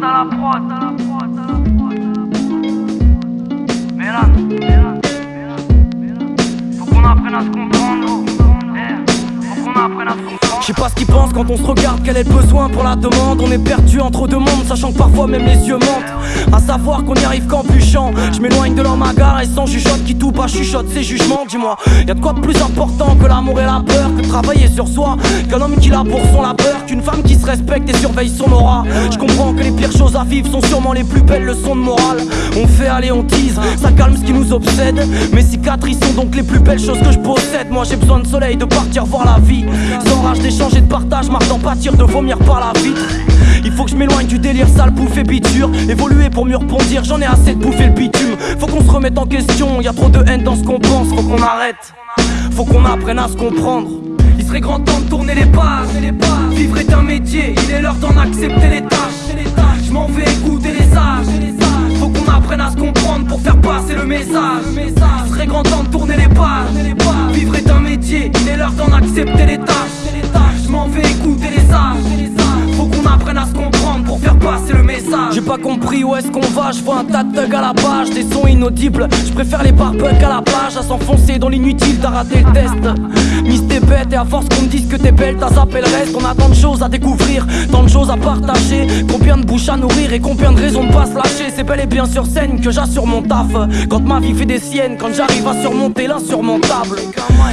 La la faut qu'on apprenne à se comprendre. Je sais pas ce qu'ils pensent quand on se regarde, quel est le besoin pour la demande. On est perdu entre deux mondes, sachant que parfois même les yeux mentent. À savoir qu'on y arrive qu'en bûchant. Je m'éloigne de leur magare et sans jugeote qui tout bas chuchote ses jugements. Dis-moi, y'a de quoi de plus important que l'amour et la peur travailler sur soi, qu'un homme qui la pour son labeur, qu'une femme qui se respecte et surveille son aura. Je comprends que les pires choses à vivre sont sûrement les plus belles leçons de morale. On fait aller, on tease, ça calme ce qui nous obsède. Mes cicatrices sont donc les plus belles choses que je possède. Moi j'ai besoin de soleil, de partir voir la vie. Sans rage d'échanger de partage, marre d'en pâtir, de vomir par la vitre. Il faut que je m'éloigne du délire sale, bouffer biture. Évoluer pour mieux rebondir, j'en ai assez de bouffer le bitume. Faut qu'on se remette en question, y a trop de haine dans ce qu'on pense, faut qu'on arrête. Faut qu'on apprenne à se comprendre. Serait grand temps de tourner les pages. Vivre est un métier, il est l'heure d'en accepter les tâches. Je m'en vais écouter les âges. Faut qu'on apprenne à se comprendre pour faire passer le message. Il serait grand temps de tourner les pages. Pas compris où est-ce qu'on va, je vois un tas de thugs à la page, des sons inaudibles. Je préfère les barbucks à la plage, à s'enfoncer dans l'inutile, t'as raté le test. Miss t'es bête et à force qu'on me dise que t'es belle, t'as zappé le reste. On a tant de choses à découvrir, tant de choses à partager. Combien de bouches à nourrir et combien de raisons de pas se lâcher. C'est bel et bien sur scène que j'assure mon taf. Quand ma vie fait des siennes, quand j'arrive à surmonter l'insurmontable.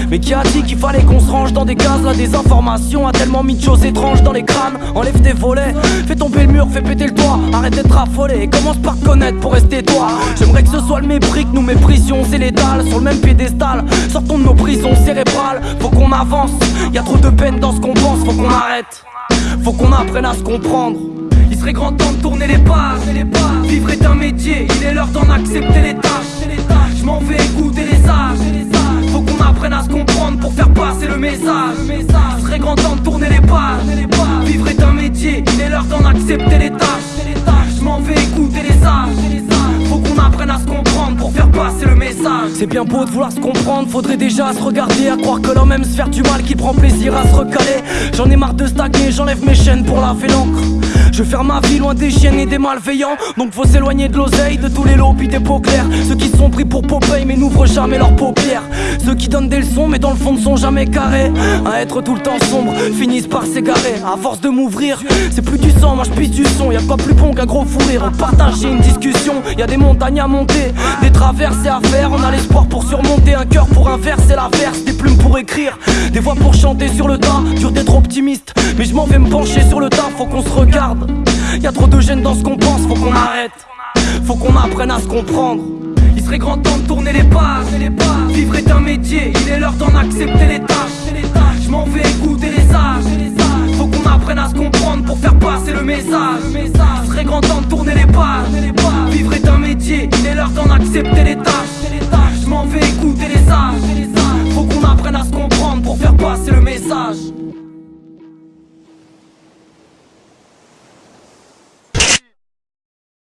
Mais qui a dit qu'il fallait qu'on se range dans des cases Là des informations? A tellement mis de choses étranges dans les crânes Enlève tes volets, fais tomber le mur, fais péter le toit Arrête d'être affolé, commence par connaître pour rester toi. J'aimerais que ce soit le mépris que nous méprisions. C'est l'étal sur le même piédestal. Sortons de nos prisons cérébrales, faut qu'on avance. Y a trop de peine dans ce qu'on pense, faut qu'on arrête. Faut qu'on apprenne à se comprendre. Il serait grand temps de tourner les pages. Vivre est un métier, il est l'heure d'en accepter les tâches. Je m'en vais écouter les âges. Faut qu'on apprenne à se comprendre pour faire passer le message. C'est bien beau de vouloir se comprendre, faudrait déjà se regarder, à croire que l'homme aime se faire du mal, qu'il prend plaisir à se recaler. J'en ai marre de stagner, j'enlève mes chaînes pour laver l'encre. Je faire ma vie loin des chiennes et des malveillants. Donc faut s'éloigner de l'oseille, de tous les lobbies des peaux clairs. Ceux qui sont pris pour Popeye mais n'ouvrent jamais leurs paupières. Ceux qui donnent des leçons mais dans le fond ne sont jamais carrés. À être tout le temps sombre, finissent par s'égarer. À force de m'ouvrir, c'est plus du sang, moi je pisse du son. Y'a quoi plus bon qu'un gros fou rire? Partager une discussion, y a des montagnes à monter, des traversées à faire. On a pour surmonter, un cœur pour inverser l'averse, des plumes pour écrire, des voix pour chanter sur le tas. Dur d'être optimiste, mais je m'en vais me pencher sur le tas, faut qu'on se regarde. Y a trop de gêne dans ce qu'on pense, faut qu'on arrête. Faut qu'on apprenne à se comprendre. Il serait grand temps de tourner les pages. Vivre est un métier, il est l'heure d'en accepter les tâches. Je m'en vais écouter les âges.